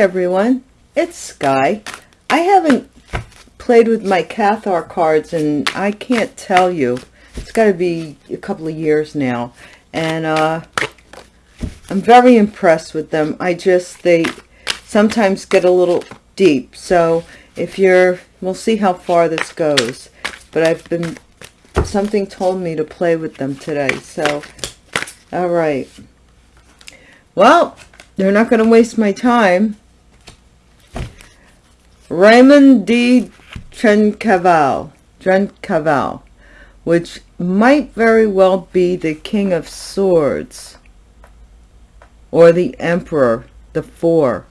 Everyone, it's Sky. I haven't played with my Cathar cards and I can't tell you. It's got to be a couple of years now. And uh, I'm very impressed with them. I just, they sometimes get a little deep. So if you're, we'll see how far this goes. But I've been, something told me to play with them today. So, all right. Well, they're not going to waste my time. Raymond D. Trencavel, Trencavel, which might very well be the King of Swords or the Emperor, the Four.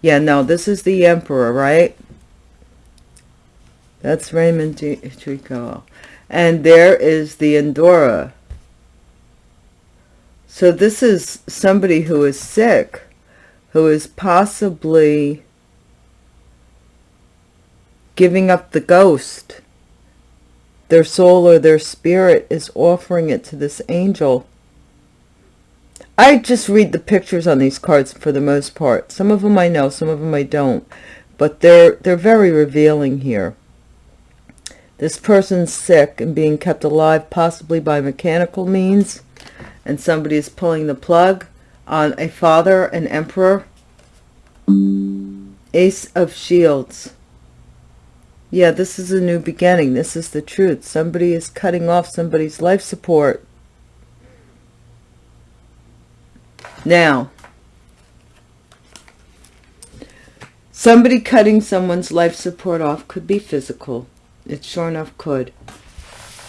Yeah, no, this is the Emperor, right? That's Raymond D. Trencavel. And there is the Endura, so this is somebody who is sick, who is possibly giving up the ghost. Their soul or their spirit is offering it to this angel. I just read the pictures on these cards for the most part. Some of them I know, some of them I don't. But they're, they're very revealing here. This person's sick and being kept alive possibly by mechanical means and somebody is pulling the plug on a father, an emperor. Ace of Shields. Yeah, this is a new beginning. This is the truth. Somebody is cutting off somebody's life support. Now, somebody cutting someone's life support off could be physical. It sure enough could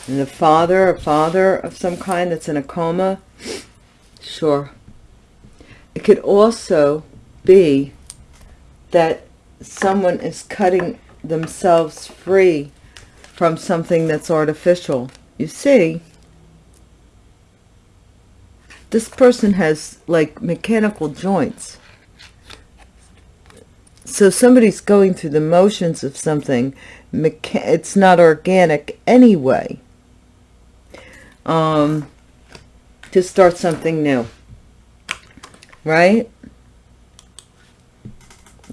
and the father, a father of some kind that's in a coma, sure. It could also be that someone is cutting themselves free from something that's artificial. You see, this person has like mechanical joints. So somebody's going through the motions of something. It's not organic anyway um, to start something new. Right?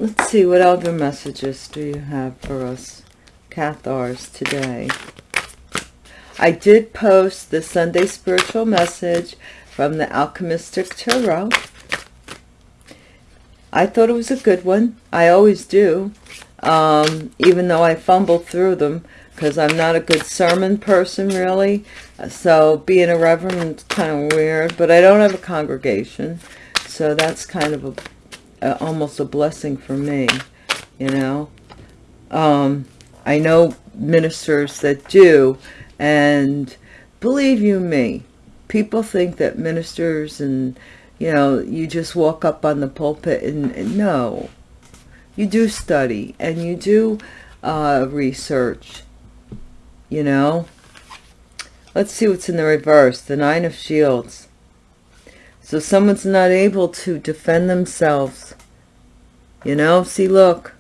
Let's see, what other messages do you have for us, Cathars, today? I did post the Sunday spiritual message from the Alchemistic Tarot. I thought it was a good one. I always do, um, even though I fumble through them because I'm not a good sermon person, really. So being a reverend is kind of weird, but I don't have a congregation. So that's kind of a, a almost a blessing for me, you know. Um, I know ministers that do, and believe you me, people think that ministers and, you know, you just walk up on the pulpit and, and no. You do study and you do uh, research you know let's see what's in the reverse the nine of shields so someone's not able to defend themselves you know see look.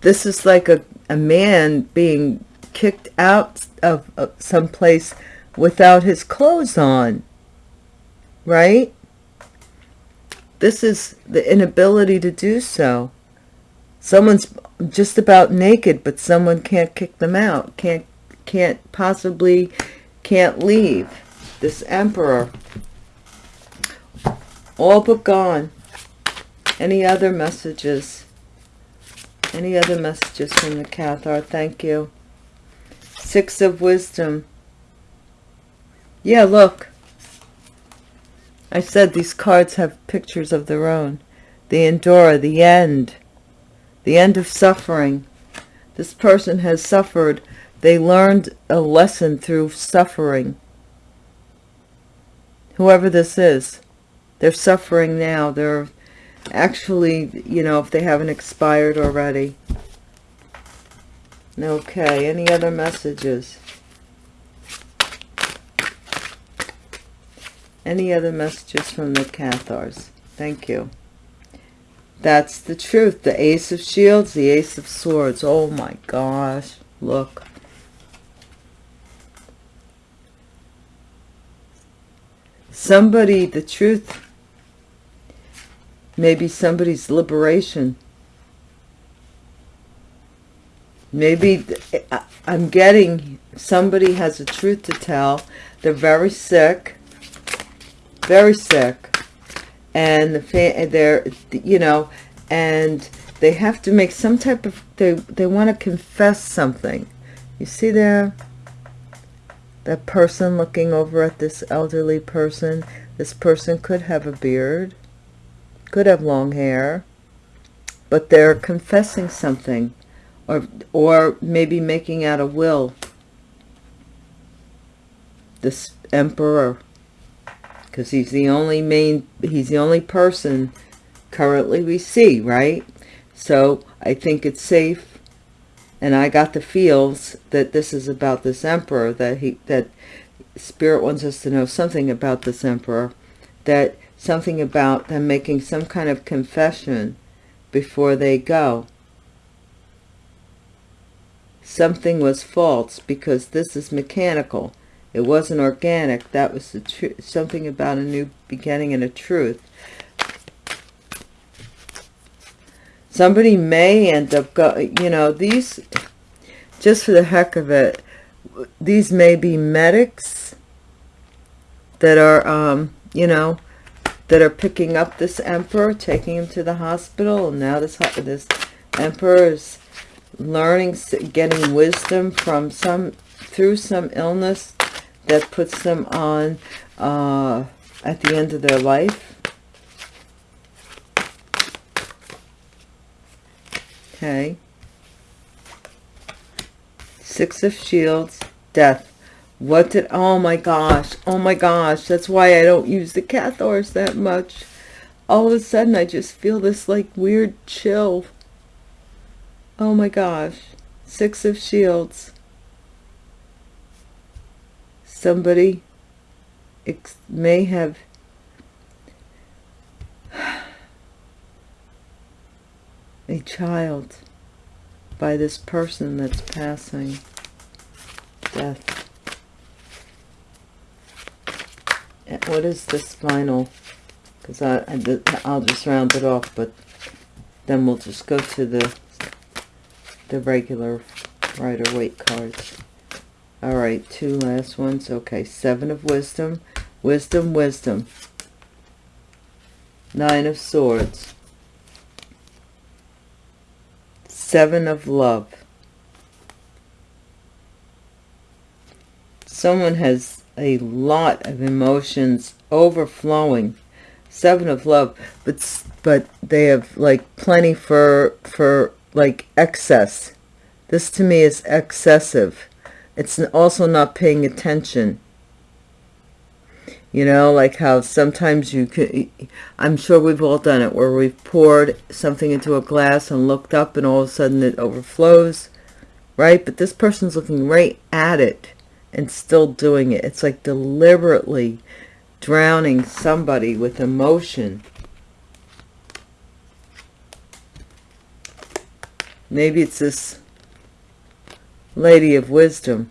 This is like a, a man being kicked out of, of some place without his clothes on right? This is the inability to do so. Someone's just about naked, but someone can't kick them out, can't, can't possibly, can't leave. This emperor, all but gone. Any other messages? Any other messages from the Cathar? Thank you. Six of Wisdom. Yeah, look. I said these cards have pictures of their own. The Endura, the end the end of suffering. This person has suffered. They learned a lesson through suffering. Whoever this is, they're suffering now. They're actually, you know, if they haven't expired already. Okay, any other messages? Any other messages from the Cathars? Thank you. That's the truth. The Ace of Shields, the Ace of Swords. Oh my gosh. Look. Somebody, the truth, maybe somebody's liberation. Maybe I'm getting somebody has a truth to tell. They're very sick, very sick, and the they're you know, and they have to make some type of they they want to confess something. You see there, that person looking over at this elderly person. This person could have a beard, could have long hair, but they're confessing something or or maybe making out a will this emperor because he's the only main he's the only person currently we see right so i think it's safe and i got the feels that this is about this emperor that he that spirit wants us to know something about this emperor that something about them making some kind of confession before they go something was false because this is mechanical. It wasn't organic. That was the truth. Something about a new beginning and a truth. Somebody may end up, go, you know, these, just for the heck of it, these may be medics that are, um, you know, that are picking up this emperor, taking him to the hospital. And now this, this emperor is learning, getting wisdom from some, through some illness that puts them on uh, at the end of their life. Okay. Six of Shields, Death. What did, oh my gosh, oh my gosh, that's why I don't use the Cathars that much. All of a sudden, I just feel this like weird chill Oh my gosh. Six of Shields. Somebody may have a child by this person that's passing death. Eh, what is this final? Because I, I, I'll just round it off, but then we'll just go to the the regular Rider-Waite cards. All right, two last ones. Okay, Seven of Wisdom, Wisdom, Wisdom. Nine of Swords. Seven of Love. Someone has a lot of emotions overflowing. Seven of Love, but but they have like plenty for for like excess. This to me is excessive. It's also not paying attention. You know, like how sometimes you could, I'm sure we've all done it, where we've poured something into a glass and looked up and all of a sudden it overflows, right? But this person's looking right at it and still doing it. It's like deliberately drowning somebody with emotion Maybe it's this lady of wisdom.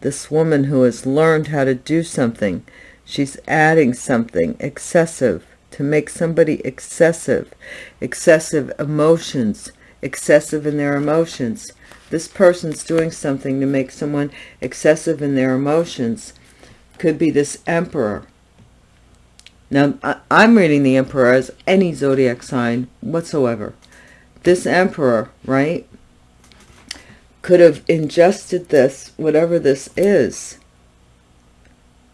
This woman who has learned how to do something. She's adding something excessive to make somebody excessive. Excessive emotions. Excessive in their emotions. This person's doing something to make someone excessive in their emotions. Could be this emperor. Now, I'm reading the emperor as any zodiac sign whatsoever this emperor, right, could have ingested this, whatever this is,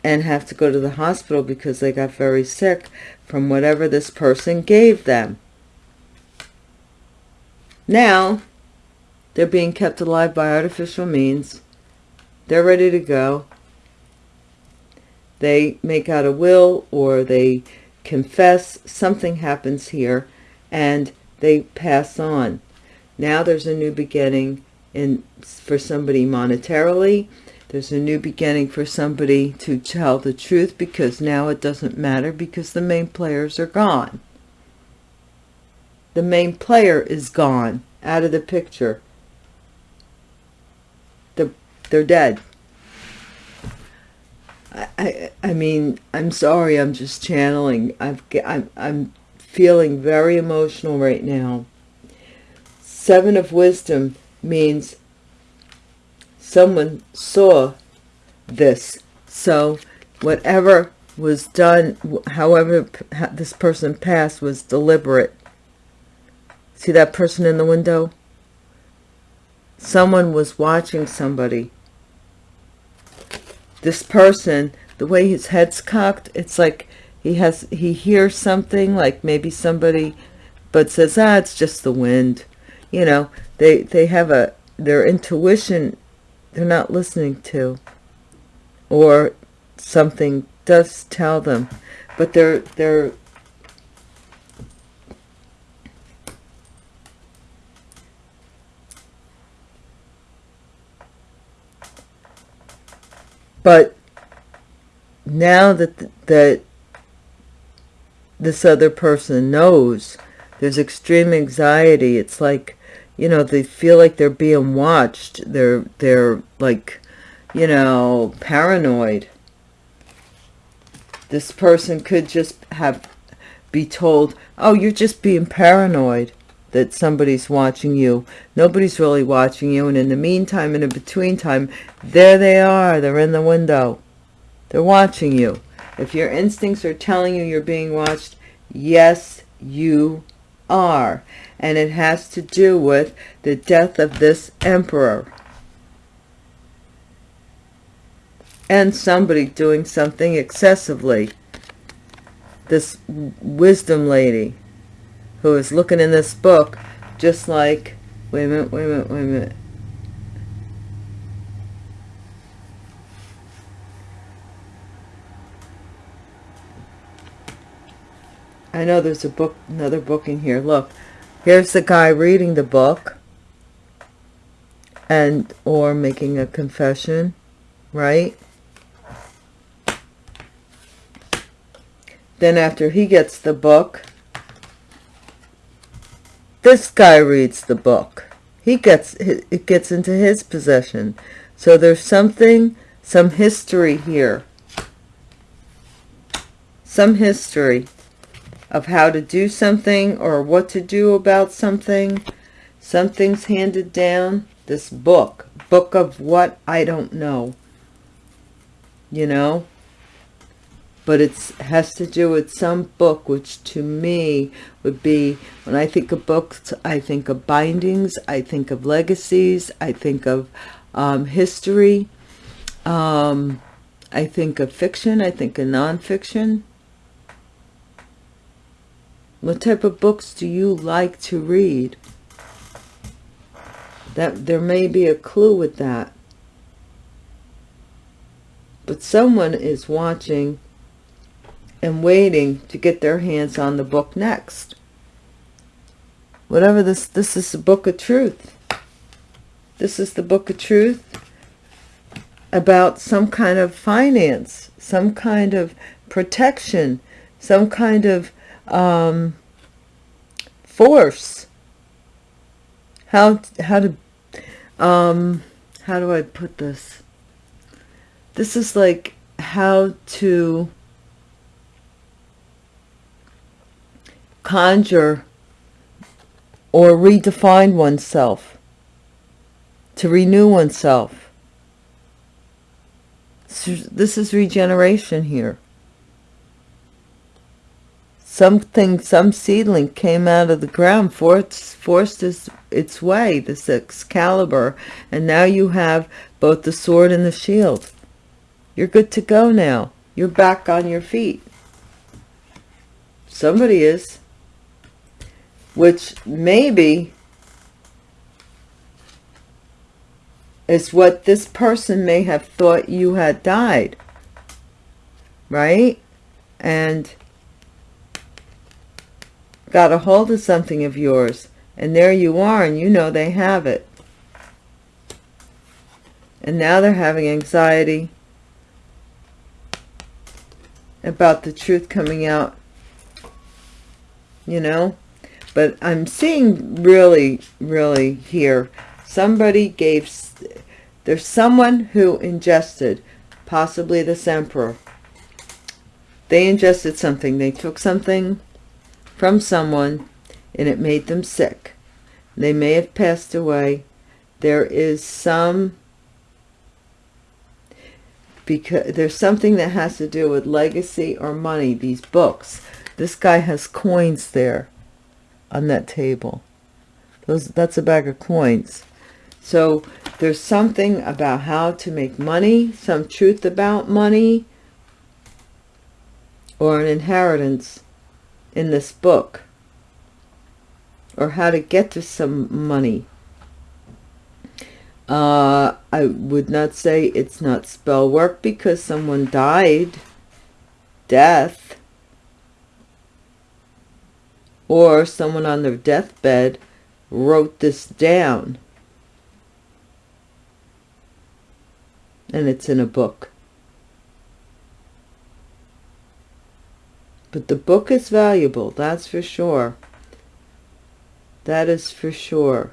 and have to go to the hospital because they got very sick from whatever this person gave them. Now, they're being kept alive by artificial means. They're ready to go. They make out a will or they confess. Something happens here. And they pass on. Now there's a new beginning in for somebody monetarily. There's a new beginning for somebody to tell the truth because now it doesn't matter because the main players are gone. The main player is gone out of the picture. The, they're dead. I, I, mean, I'm sorry, I'm just channeling. I've, I'm, I'm feeling very emotional right now. Seven of Wisdom means someone saw this. So whatever was done, however this person passed was deliberate. See that person in the window? Someone was watching somebody. This person, the way his head's cocked, it's like he has, he hears something, like maybe somebody, but says, ah, it's just the wind. You know, they, they have a, their intuition, they're not listening to. Or something does tell them, but they're, they're, but now that that this other person knows there's extreme anxiety it's like you know they feel like they're being watched. They're they're like you know paranoid. This person could just have be told oh you're just being paranoid that somebody's watching you. Nobody's really watching you. And in the meantime in the between time there they are. They're in the window. They're watching you. If your instincts are telling you you're being watched yes you are and it has to do with the death of this emperor. And somebody doing something excessively. This wisdom lady who is looking in this book just like wait a minute wait a minute wait a minute I know there's a book another book in here. Look here's the guy reading the book and or making a confession right? Then after he gets the book this guy reads the book. He gets it gets into his possession. So there's something some history here. Some history of how to do something or what to do about something. Something's handed down. This book book of what i don't know you know? But it has to do with some book which to me would be when i think of books i think of bindings i think of legacies i think of um, history um, i think of fiction i think of nonfiction what type of books do you like to read that there may be a clue with that but someone is watching and waiting to get their hands on the book next. Whatever this, this is the book of truth. This is the book of truth about some kind of finance, some kind of protection, some kind of um, force. How, how to, um, how do I put this? This is like how to conjure or redefine oneself, to renew oneself. This is regeneration here. Something, some seedling came out of the ground, forced, forced its, its way, this Excalibur, and now you have both the sword and the shield. You're good to go now. You're back on your feet. Somebody is which maybe is what this person may have thought you had died right and got a hold of something of yours and there you are and you know they have it and now they're having anxiety about the truth coming out you know but I'm seeing really, really here, somebody gave, there's someone who ingested possibly this emperor. They ingested something. They took something from someone and it made them sick. They may have passed away. There is some because there's something that has to do with legacy or money, these books. This guy has coins there on that table. Those That's a bag of coins. So there's something about how to make money, some truth about money, or an inheritance in this book, or how to get to some money. Uh, I would not say it's not spell work because someone died, death, or someone on their deathbed wrote this down. And it's in a book. But the book is valuable, that's for sure. That is for sure.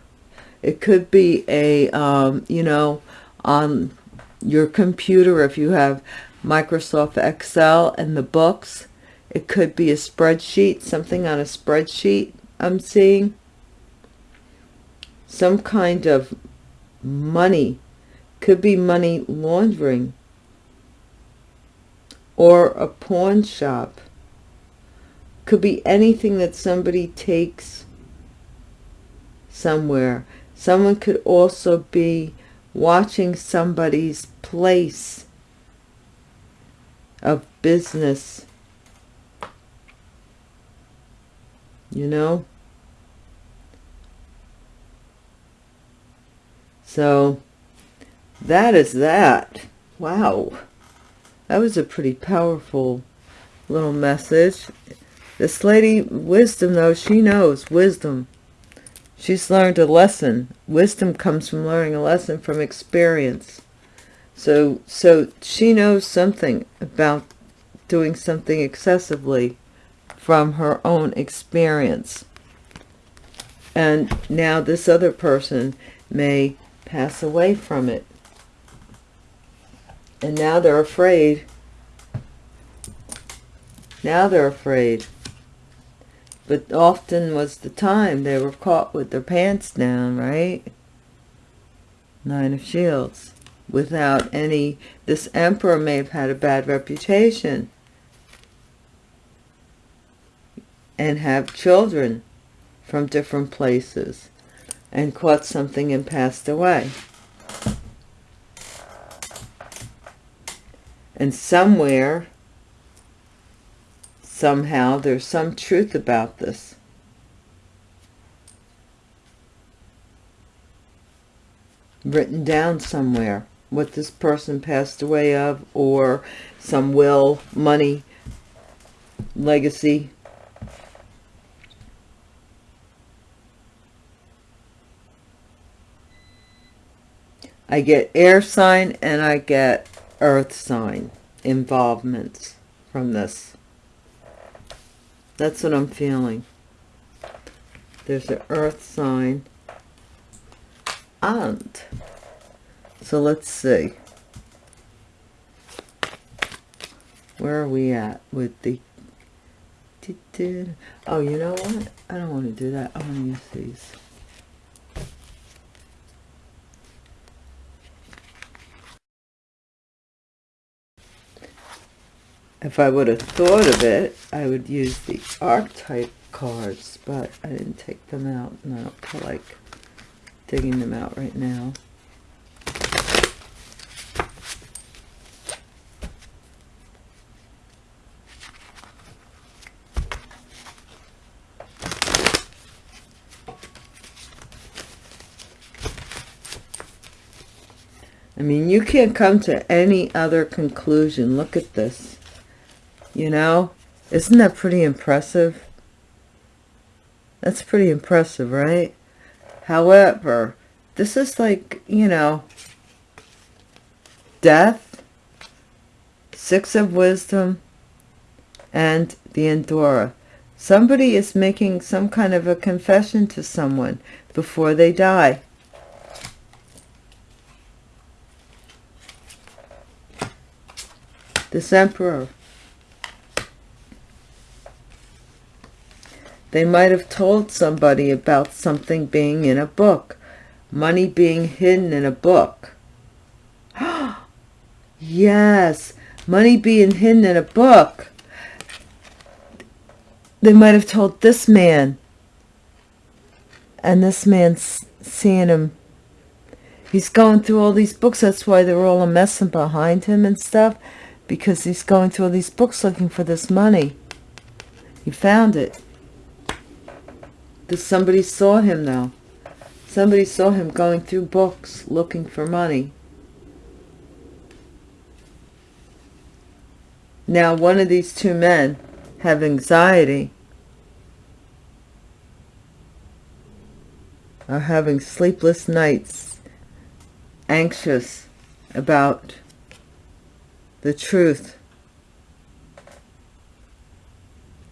It could be a, um, you know, on your computer, if you have Microsoft Excel and the books, it could be a spreadsheet, something on a spreadsheet I'm seeing. Some kind of money. Could be money laundering. Or a pawn shop. Could be anything that somebody takes somewhere. Someone could also be watching somebody's place of business. You know? So, that is that. Wow. That was a pretty powerful little message. This lady, wisdom though, she knows wisdom. She's learned a lesson. Wisdom comes from learning a lesson from experience. So, so she knows something about doing something excessively from her own experience. And now this other person may pass away from it. And now they're afraid. Now they're afraid but often was the time they were caught with their pants down, right? Nine of Shields. Without any, this emperor may have had a bad reputation. And have children from different places. And caught something and passed away. And somewhere somehow there's some truth about this. Written down somewhere what this person passed away of or some will money legacy. I get air sign and I get earth sign involvements from this that's what I'm feeling. There's an earth sign. And, so let's see. Where are we at with the... Oh, you know what? I don't want to do that. I want to use these. If I would have thought of it, I would use the archetype cards, but I didn't take them out, and I don't feel like digging them out right now. I mean, you can't come to any other conclusion. Look at this. You know, isn't that pretty impressive? That's pretty impressive, right? However, this is like, you know, death, six of wisdom, and the Endura. Somebody is making some kind of a confession to someone before they die. This emperor. They might have told somebody about something being in a book. Money being hidden in a book. yes, money being hidden in a book. They might have told this man. And this man's seeing him. He's going through all these books. That's why they're all a messing behind him and stuff. Because he's going through all these books looking for this money. He found it. Does somebody saw him though. Somebody saw him going through books looking for money. Now one of these two men have anxiety. Are having sleepless nights. Anxious about the truth.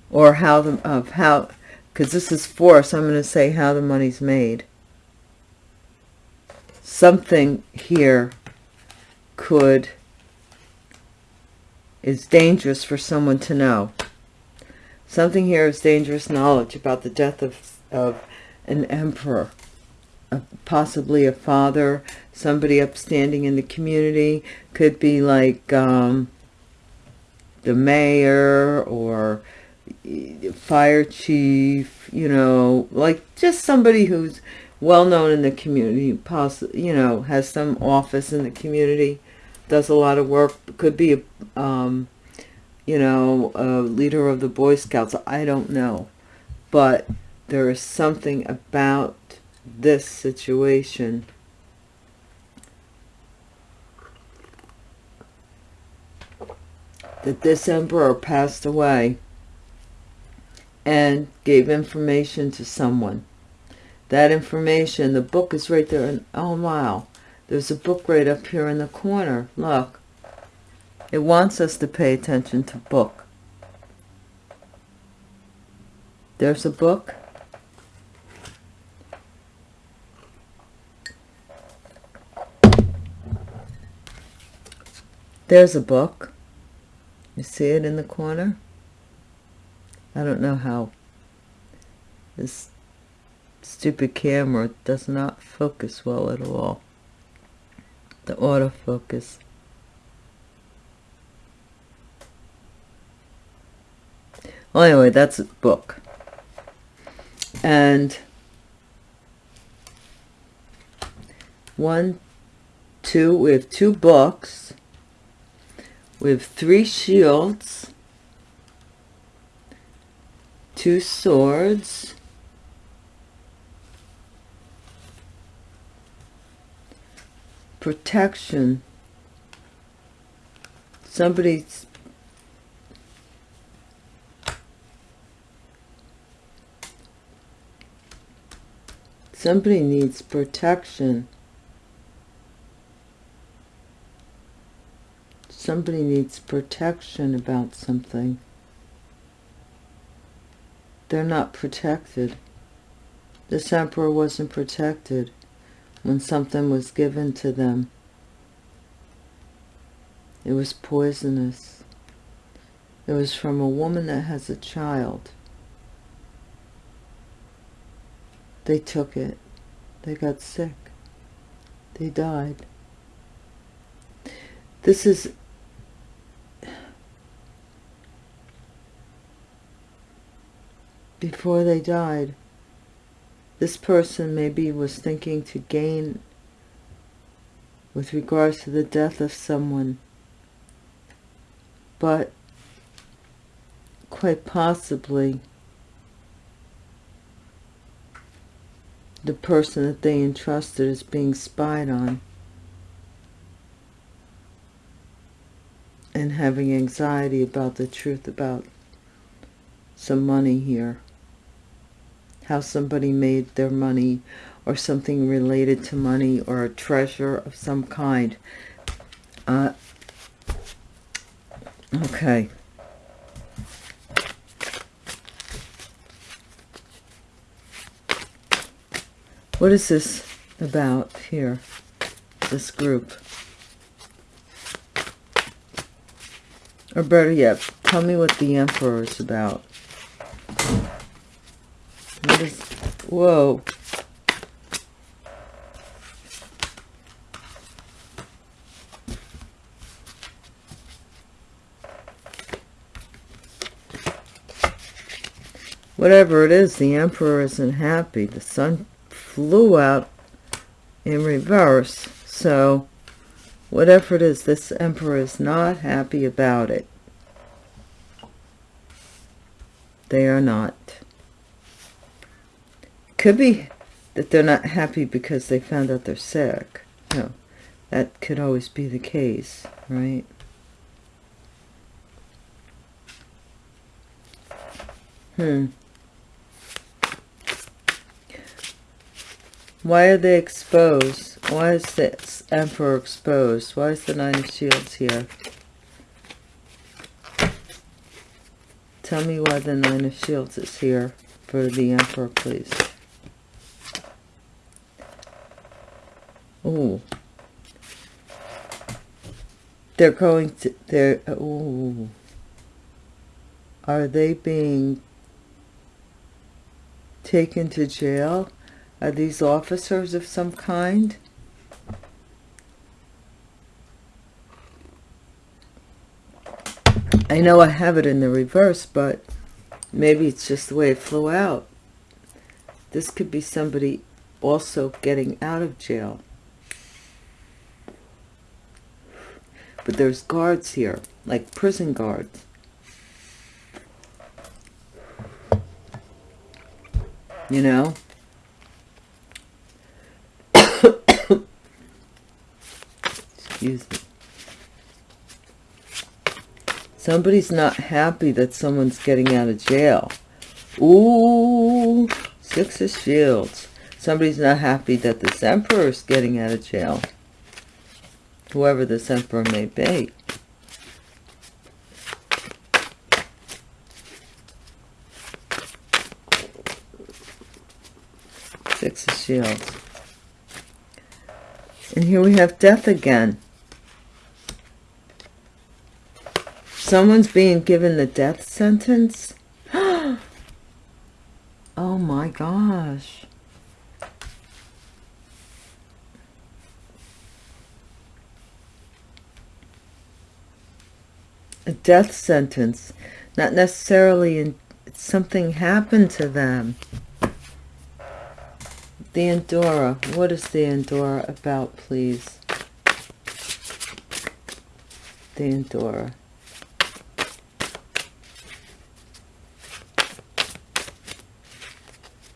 Or how the, of how because this is force, I'm going to say how the money's made. Something here could, is dangerous for someone to know. Something here is dangerous knowledge about the death of, of an emperor, possibly a father, somebody upstanding in the community, could be like um, the mayor or fire chief, you know, like just somebody who's well known in the community, possibly, you know, has some office in the community, does a lot of work, could be, a, um, you know, a leader of the Boy Scouts. I don't know. But there is something about this situation that this emperor passed away and gave information to someone. That information, the book is right there. And, oh, wow. There's a book right up here in the corner. Look. It wants us to pay attention to book. There's a book. There's a book. You see it in the corner? I don't know how this stupid camera does not focus well at all. The autofocus. Well, anyway, that's a book. And one, two, we have two books. We have three shields two swords. Protection. Somebody's somebody needs protection. Somebody needs protection about something they're not protected. This emperor wasn't protected when something was given to them. It was poisonous. It was from a woman that has a child. They took it. They got sick. They died. This is before they died. This person maybe was thinking to gain with regards to the death of someone. But quite possibly the person that they entrusted is being spied on and having anxiety about the truth about some money here how somebody made their money or something related to money or a treasure of some kind. Uh, okay. What is this about here, this group? Or better yet, tell me what the Emperor is about. What is... Whoa. Whatever it is, the Emperor isn't happy. The sun flew out in reverse. So, whatever it is, this Emperor is not happy about it. They are not. Could be that they're not happy because they found out they're sick. No, that could always be the case, right? Hmm. Why are they exposed? Why is this Emperor exposed? Why is the Nine of Shields here? Tell me why the Nine of Shields is here for the Emperor, please. Ooh. They're going to, they're, ooh. Are they being taken to jail? Are these officers of some kind? I know I have it in the reverse, but maybe it's just the way it flew out. This could be somebody also getting out of jail. But there's guards here, like prison guards. You know? Excuse me. Somebody's not happy that someone's getting out of jail. Ooh, Six of Shields. Somebody's not happy that this Emperor is getting out of jail. Whoever this Emperor may be. Six of Shields. And here we have death again. Someone's being given the death sentence? oh my gosh. A death sentence. Not necessarily in something happened to them. The Endura. What is the Endura about, please? The Endura.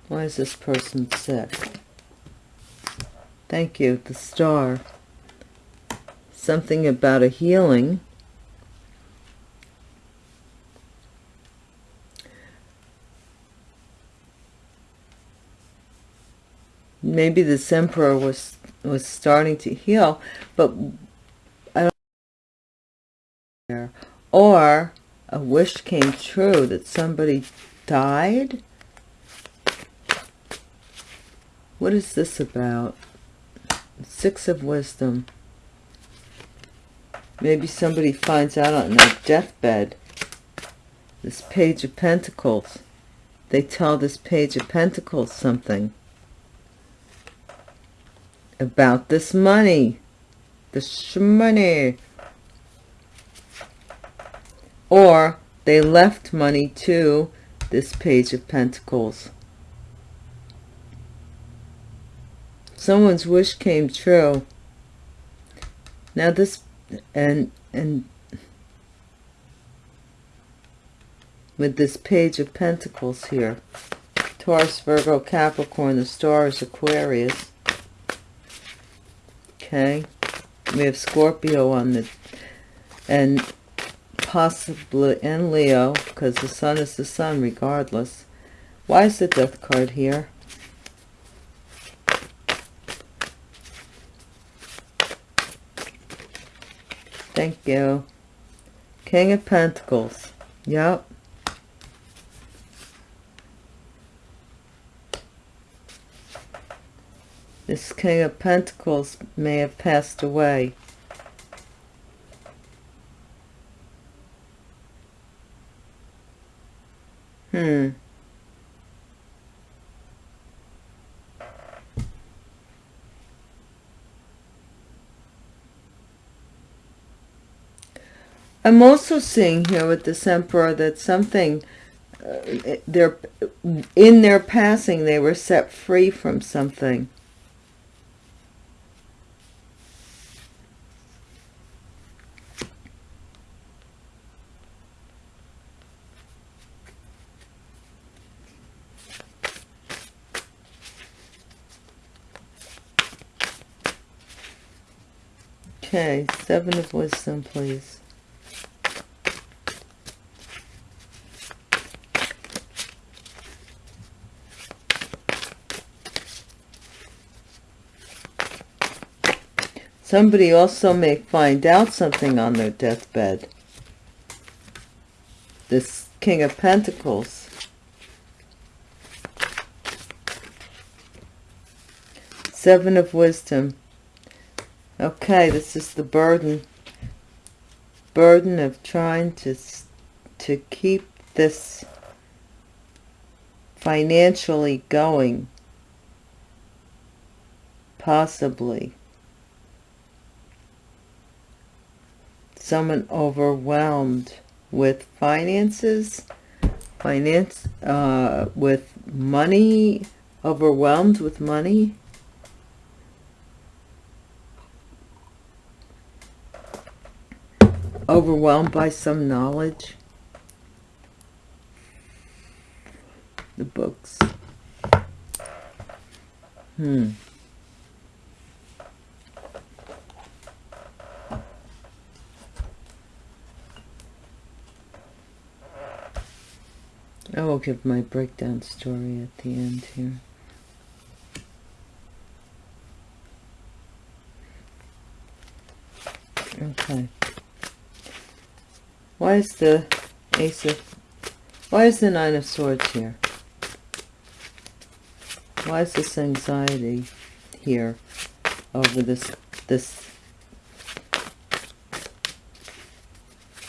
Why is this person sick? Thank you, the star. Something about a healing. Maybe this emperor was was starting to heal, but I don't or a wish came true that somebody died What is this about? Six of Wisdom. Maybe somebody finds out on their deathbed. This Page of Pentacles. They tell this Page of Pentacles something. About this money. This money. Or they left money to this Page of Pentacles. someone's wish came true now this and and with this page of pentacles here taurus virgo capricorn the star is aquarius okay we have scorpio on the and possibly in leo because the sun is the sun regardless why is the death card here Thank you. King of Pentacles. Yep. This King of Pentacles may have passed away. Hmm. I'm also seeing here with this emperor that something, uh, they're, in their passing, they were set free from something. Okay, seven of wisdom, please. Somebody also may find out something on their deathbed. This King of Pentacles. Seven of Wisdom. Okay, this is the burden. Burden of trying to, to keep this financially going. Possibly. Someone overwhelmed with finances, finance, uh, with money, overwhelmed with money. Overwhelmed by some knowledge. The books. Hmm. I will give my breakdown story at the end here. Okay. Why is the Ace of... Why is the Nine of Swords here? Why is this anxiety here over this this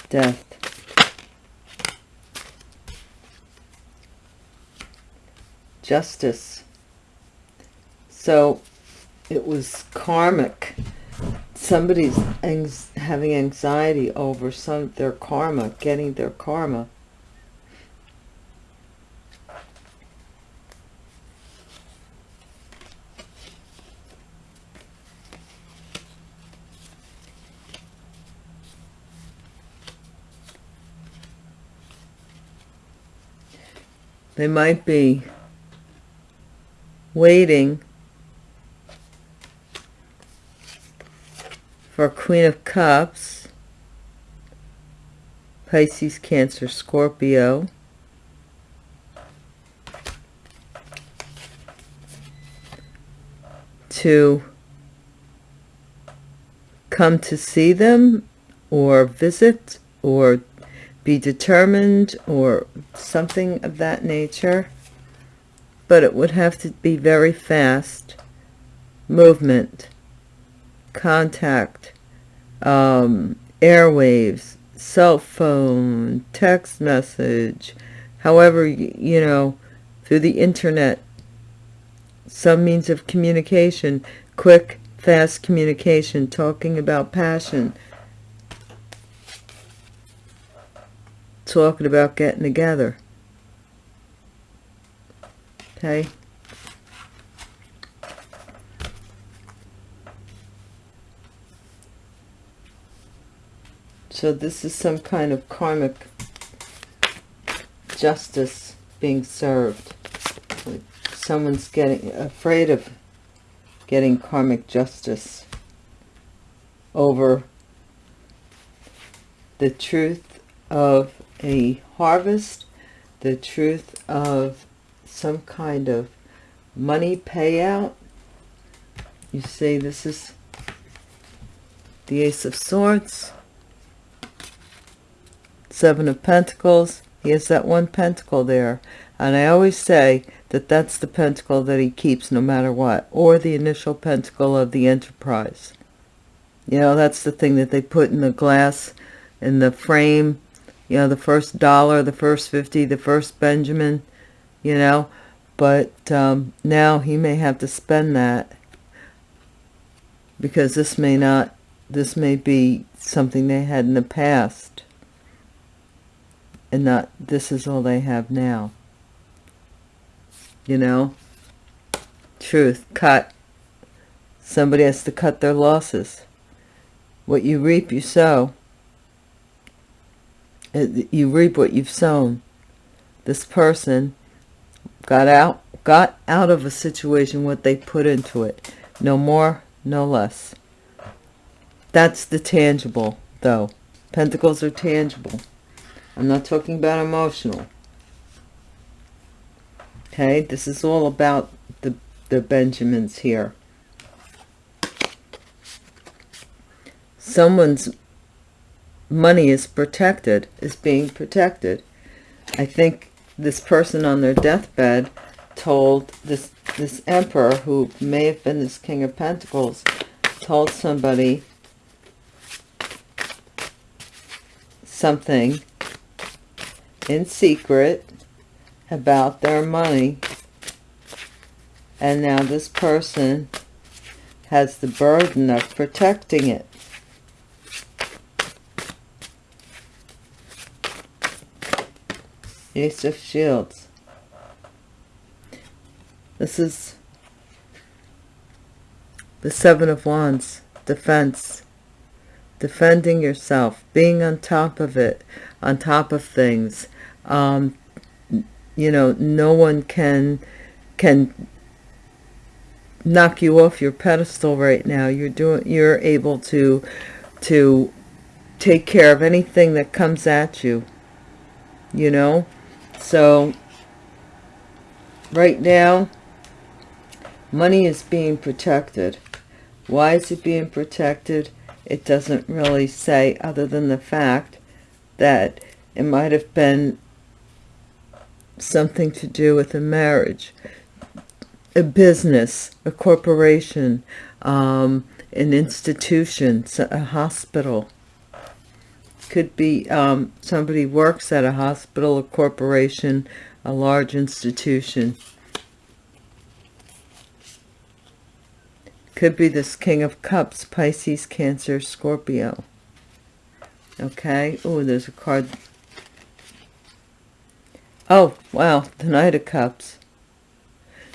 death? Justice. So it was karmic somebody's having anxiety over some their karma, getting their karma. They might be waiting for Queen of Cups, Pisces, Cancer, Scorpio, to come to see them or visit or be determined or something of that nature. But it would have to be very fast movement contact, um, airwaves, cell phone, text message, however, you know, through the internet, some means of communication, quick, fast communication, talking about passion, talking about getting together. Okay. So this is some kind of karmic justice being served. Someone's getting afraid of getting karmic justice over the truth of a harvest, the truth of some kind of money payout. You see, this is the Ace of Swords. Seven of Pentacles. He has that one pentacle there. And I always say that that's the pentacle that he keeps no matter what. Or the initial pentacle of the enterprise. You know, that's the thing that they put in the glass, in the frame, you know, the first dollar, the first 50, the first Benjamin, you know, but um, now he may have to spend that because this may not, this may be something they had in the past and not, this is all they have now. You know? Truth, cut. Somebody has to cut their losses. What you reap, you sow. You reap what you've sown. This person got out, got out of a situation what they put into it. No more, no less. That's the tangible, though. Pentacles are tangible. I'm not talking about emotional. Okay, this is all about the, the Benjamins here. Someone's money is protected, is being protected. I think this person on their deathbed told this this emperor who may have been this king of pentacles told somebody something in secret about their money and now this person has the burden of protecting it Ace of Shields. This is the Seven of Wands. Defense. Defending yourself. Being on top of it. On top of things. Um, you know, no one can can knock you off your pedestal right now. You're doing you're able to to take care of anything that comes at you. You know? So right now, money is being protected. Why is it being protected? It doesn't really say other than the fact that it might have been something to do with a marriage, a business, a corporation, um, an institution, a hospital, could be um, somebody works at a hospital, a corporation, a large institution. Could be this King of Cups, Pisces, Cancer, Scorpio. Okay. Oh, there's a card. Oh, wow. The Knight of Cups.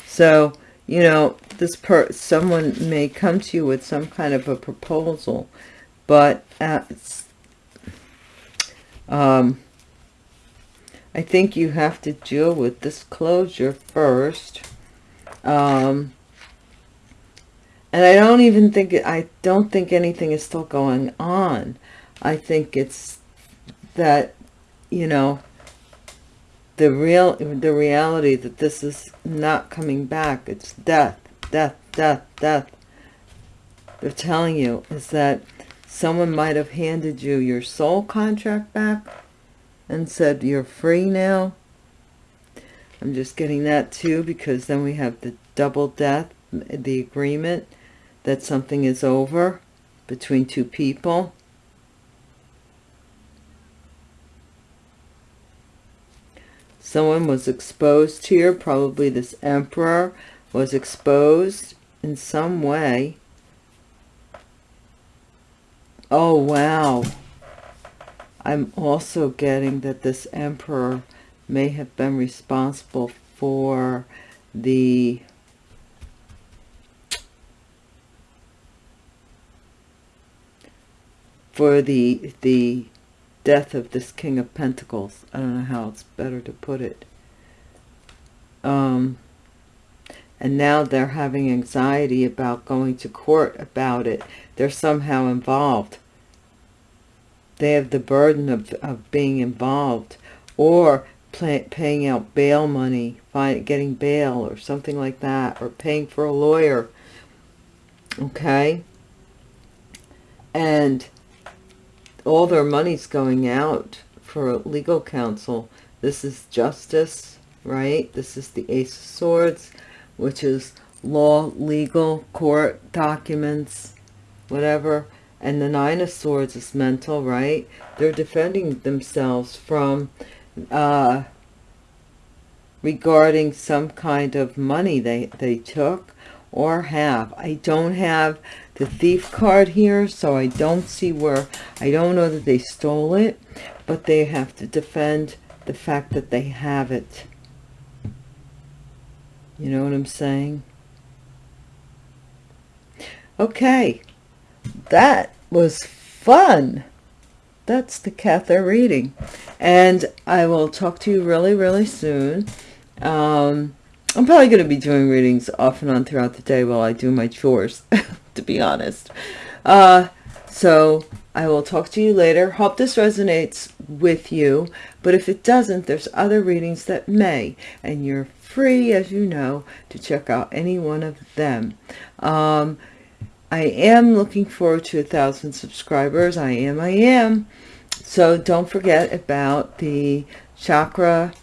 So, you know, this per someone may come to you with some kind of a proposal, but um, I think you have to deal with this closure first. Um, and I don't even think, I don't think anything is still going on. I think it's that, you know, the real, the reality that this is not coming back. It's death, death, death, death. They're telling you is that Someone might have handed you your soul contract back and said you're free now. I'm just getting that too because then we have the double death, the agreement that something is over between two people. Someone was exposed here, probably this emperor was exposed in some way Oh, wow. I'm also getting that this emperor may have been responsible for the for the the death of this king of pentacles i don't know how it's better to put it um and now they're having anxiety about going to court about it. They're somehow involved. They have the burden of, of being involved or pay, paying out bail money, find, getting bail or something like that, or paying for a lawyer. Okay? And all their money's going out for legal counsel. This is justice, right? This is the Ace of Swords which is law, legal, court, documents, whatever. and the nine of swords is mental right they're defending themselves from uh regarding some kind of money they they took or have i don't have the thief card here so i don't see where i don't know that they stole it but they have to defend the fact that they have it. You know what i'm saying? Okay that was fun. That's the Cathar reading. And I will talk to you really really soon. Um, I'm probably going to be doing readings off and on throughout the day while I do my chores to be honest. Uh, so I will talk to you later. Hope this resonates with you. But if it doesn't there's other readings that may. And you're free as you know to check out any one of them. Um, I am looking forward to a thousand subscribers. I am, I am. So don't forget about the chakra,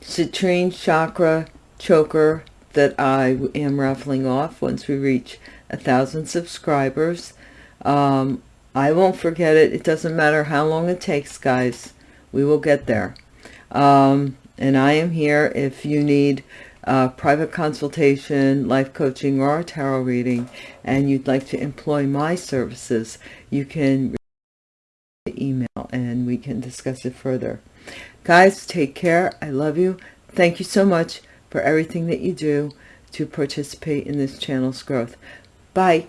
citrine chakra choker that I am raffling off once we reach a thousand subscribers. Um, I won't forget it. It doesn't matter how long it takes, guys. We will get there. Um, and I am here if you need uh, private consultation, life coaching, or a tarot reading, and you'd like to employ my services, you can email and we can discuss it further. Guys, take care. I love you. Thank you so much for everything that you do to participate in this channel's growth. Bye.